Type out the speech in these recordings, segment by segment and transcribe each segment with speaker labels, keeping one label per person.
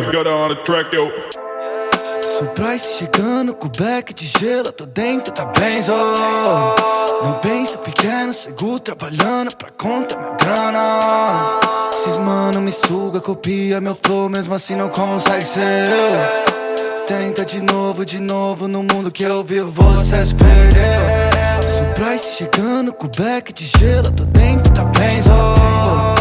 Speaker 1: Let's go down the track, yo.
Speaker 2: Chegando com back de gelo, tô dentro tá benzo. Não pensa pequeno, seguro trabalhando pra conta minha grana. Esses mano me suga, copia meu flow, mesmo assim não consegue ser. Tenta de novo, de novo, no mundo que eu vivo você se perdeu. Surprise chegando com back de gelo, tô dentro tá benzo.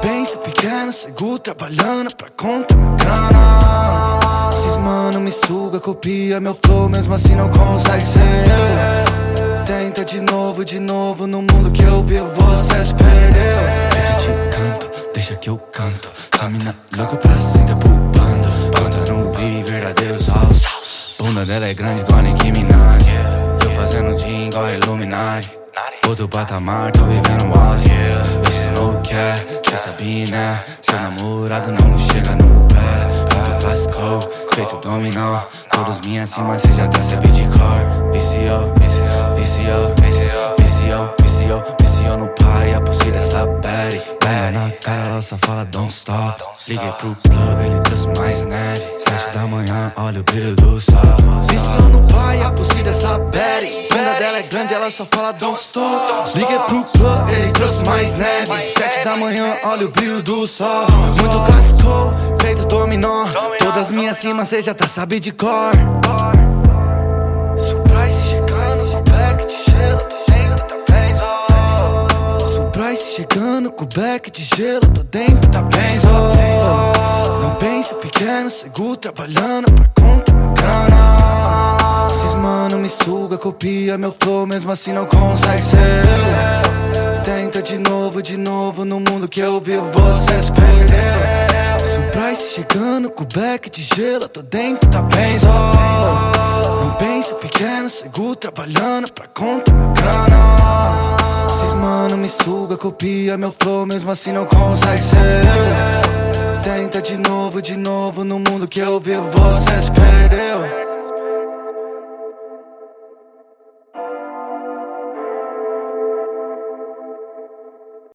Speaker 2: Pensa pequeno, seguro trabalhando pra conta minha grana. Esses mano me suga, copia meu flow, mesmo assim não consegue ser eu. Tenta de novo, de novo, no mundo que eu vivo você se perdeu. Fica de canto, deixa que eu canto. Essa mina louca pra cima pulando. Conta no beat, verdadeiro sal. Bunda dela é grande igual Nicki Minaj. Eu fazendo dia igual Illuminati. Outro patamar, tô vivendo o auge. Esse não quer, cê sabia, né? Seu namorado não chega no pé. Muito clássico, feito dominó. Todos minhas cima, cê já tá sabendo de cor. Viciou, viciou, viciou, viciou, viciou no pai. A pulse dessa Betty. Bunda na cara, ela só fala don't stop. Liguei pro plug, ele trouxe mais neve. Sete da manhã, olha o brilho do sol. Viciou no pai, a pulse dessa Betty. Bunda dela é grande, ela só fala don't stop. Liguei pro plug, ele mais neve. Sete da manhã, olha o brilho do sol. Muito clássico, feito dominó. Todas minhas cimas, cê já tá sabe de cor. Surprise chegando back de gelo, tô dentro tá benzo. Surprise chegando com back de gelo, tô dentro tá benzo. Não pensa pequeno, seguro trabalhando pra conta minha grana. Esses mano me suga, copia meu flow, mesmo assim não consegue ser eu. Tenta de novo, de novo, no mundo que eu vivo você se perdeu. Surprise chegando com back de gelo, tô dentro tá benzo. Não pensa pequeno, seguro trabalhando pra conta minha grana. Esses mano me suga, copia meu flow, mesmo assim não consegue ser. Tenta de novo, de novo, no mundo que eu vivo você se perdeu.